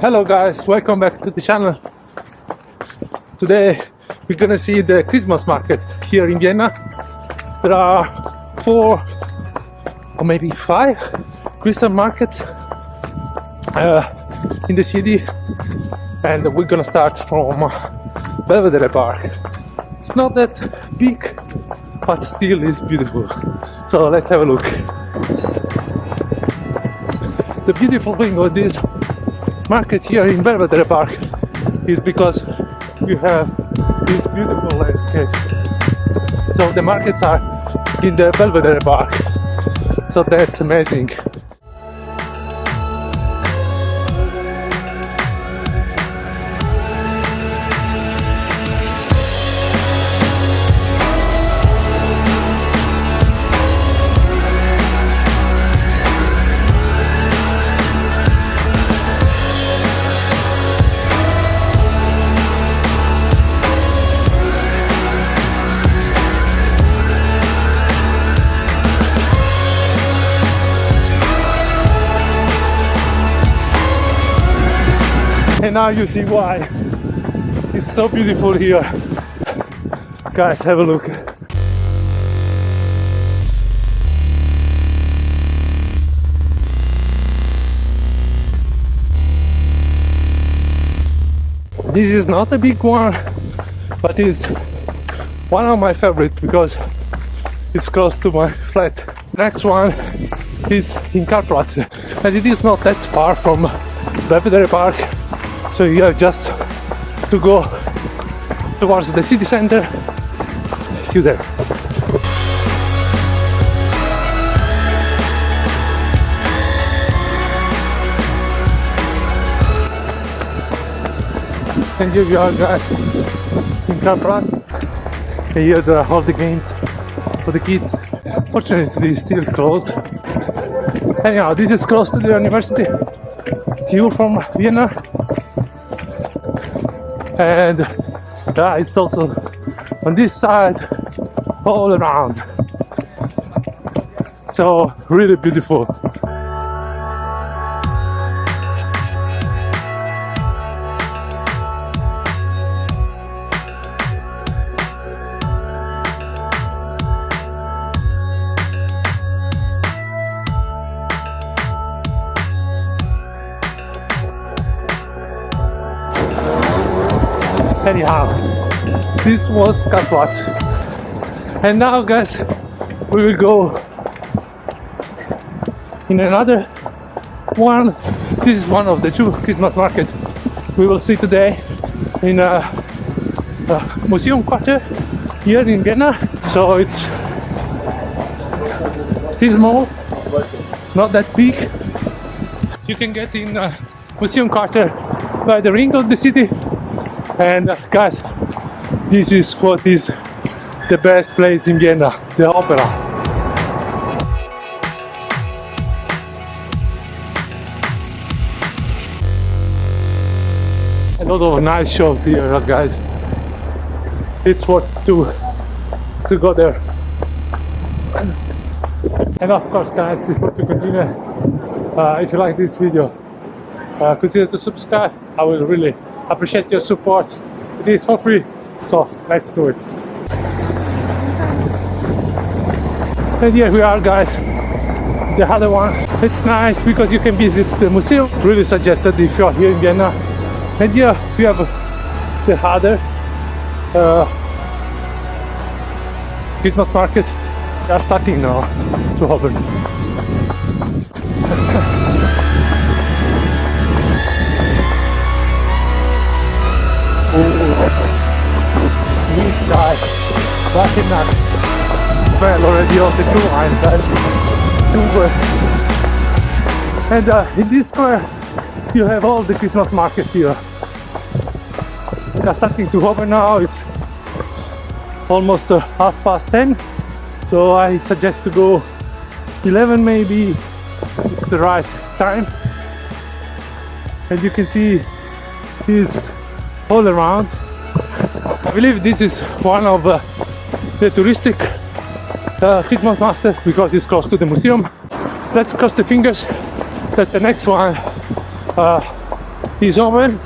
Hello guys, welcome back to the channel. Today we're gonna see the Christmas market here in Vienna. There are four or maybe five Christmas markets uh, in the city and we're gonna start from Belvedere Park. It's not that big but still is beautiful. So let's have a look. The beautiful thing of this market here in Belvedere Park is because you have this beautiful landscape. So the markets are in the Belvedere Park. So that's amazing. And now you see why. It's so beautiful here. Guys have a look. This is not a big one but it's one of my favorite because it's close to my flat. Next one is in Karlsplatz and it is not that far from Belvedere Park so you have just to go towards the city center. See you there. And here we are guys. In Karlsplatz and here there are all the games for the kids? Fortunately it's still closed. Anyhow this is close to the university. View from Vienna and uh, it's also on this side all around. So really beautiful anyhow this was Karlsplatz and now guys we will go in another one. This is one of the two Christmas markets we will see today in a, a museum quarter here in Vienna. So it's still small not that big. You can get in museum quarter by the ring of the city and guys this is what is the best place in Vienna the opera. A lot of nice shows here guys. It's worth to to go there. And of course guys before to continue uh, if you like this video uh, consider to subscribe. I will really appreciate your support. It is for free. So let's do it. And here we are guys. The other one. It's nice because you can visit the museum. Really suggested if you are here in Vienna. And here we have the other uh, Christmas market. They are starting now to open fucking nuts. Well, already on the blue line, guys. Super. And uh, in this square, you have all the Christmas market here. They are starting to open now. It's almost uh, half past 10. So I suggest to go 11 maybe. It's the right time. And you can see this all around. I believe this is one of uh, the touristic uh, Christmas markets because it's close to the museum. Let's cross the fingers that the next one uh, is open.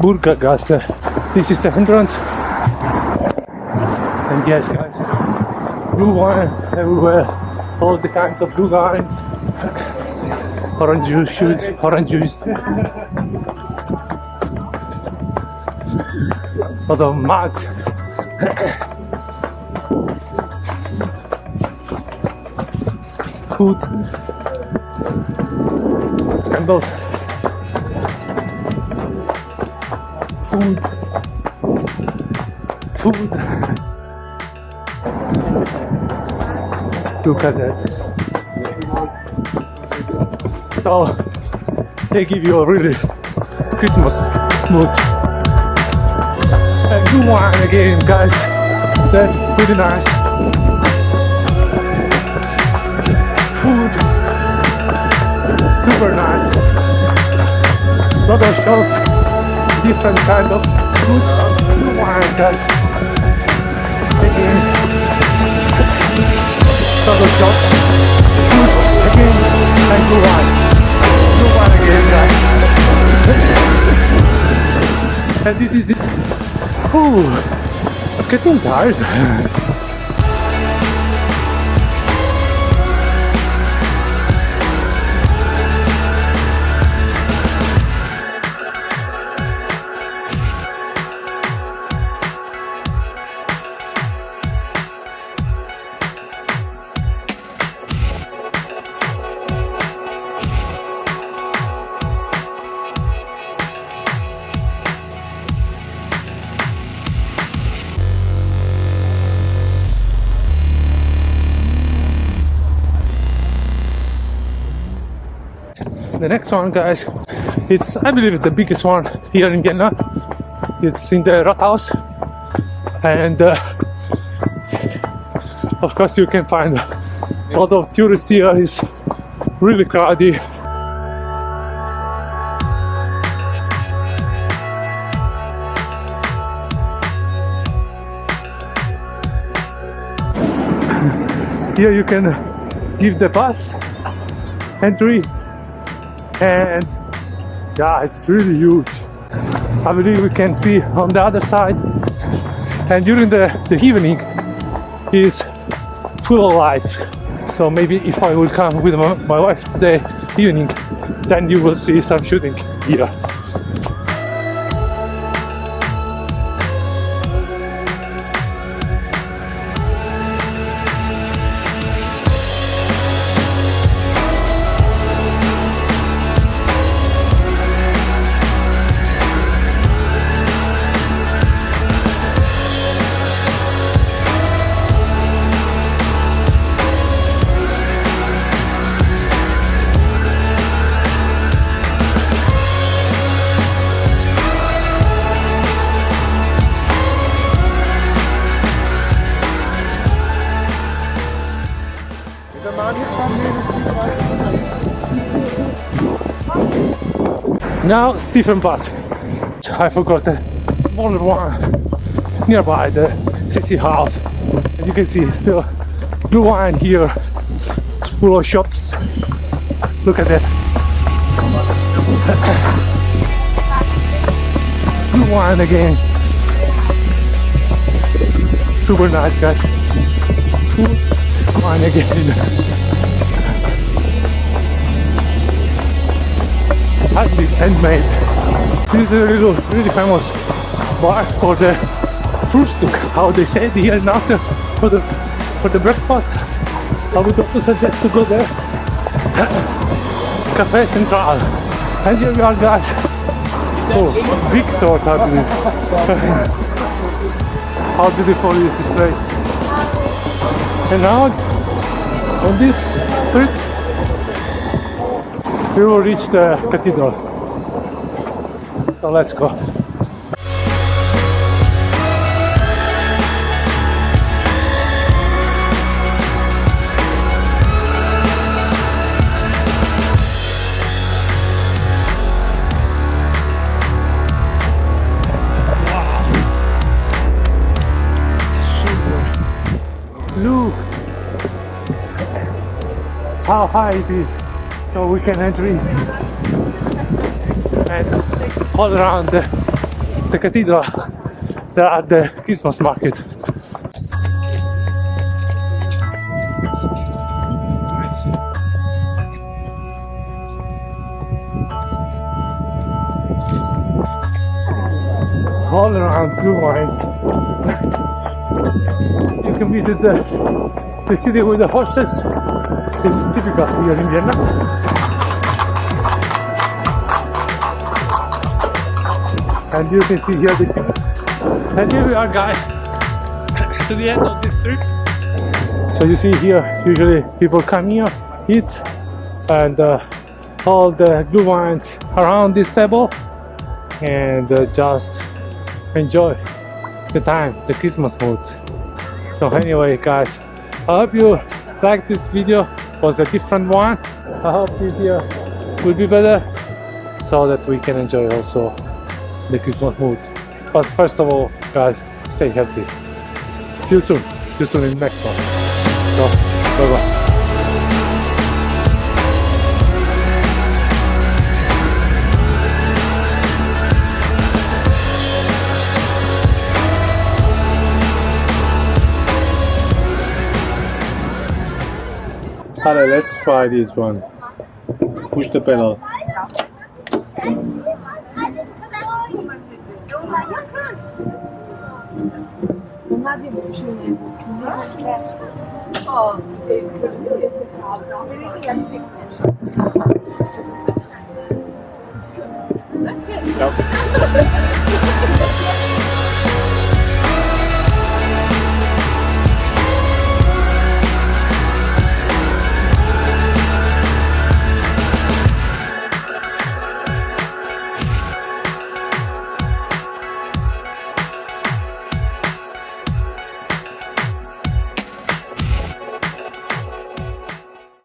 Burgergasse. This is the entrance. And yes, guys, Glühwein everywhere. All the kinds of Glühweins. Orange juice, orange juice. Lot of mugs. Food. Candles. Food. Food. Look at that. So they give you a really Christmas mood. And do wine again, guys. That's pretty nice. Food, super nice. Lot of shops, different kind of foods. Do wine, guys. Again, lot of shops, food again, and do wine. Do wine again, guys. and this is it. Uh, fiquei tão tarde. The next one, guys, it's I believe the biggest one here in Vienna. It's in the Rathaus, and uh, of course you can find a lot of tourists here. It's really crowded. Here you can give the pass entry and yeah it's really huge. I believe we can see on the other side. And during the, the evening is full of lights. So maybe if i will come with my, my wife today evening then you will see some shooting here Now Stephansplatz. I forgot the smaller one nearby the city house. And you can see still Glühwein here. It's full of shops. Look at that. Glühwein again. Super nice guys. Wine again. Handmade. This is a little, really famous bar for the Frühstück, how they say it here in Austria, for the, for the breakfast. I would also suggest to go there. Cafe Central. And here we are guys. Oh, Victor, believe. how beautiful is this place. And now, on this street, we will reach the cathedral. So let's go. Look, how high it is so we can enter and all around the, the cathedral there are the Christmas market. All around Glühweins. You can visit the, the city with the horses it's typical here in Vienna and you can see here the and here we are guys. To the end of this trip so you see here usually people come here eat and uh, all the Glühweins around this table and uh, just enjoy the time the christmas mood. So anyway guys i hope you like this video was a different one. I hope this year will be better so that we can enjoy also the christmas mood. But first of all guys stay healthy. See you soon. See you soon in the next one. So bye bye Alright, let's try this one. Push the pedal.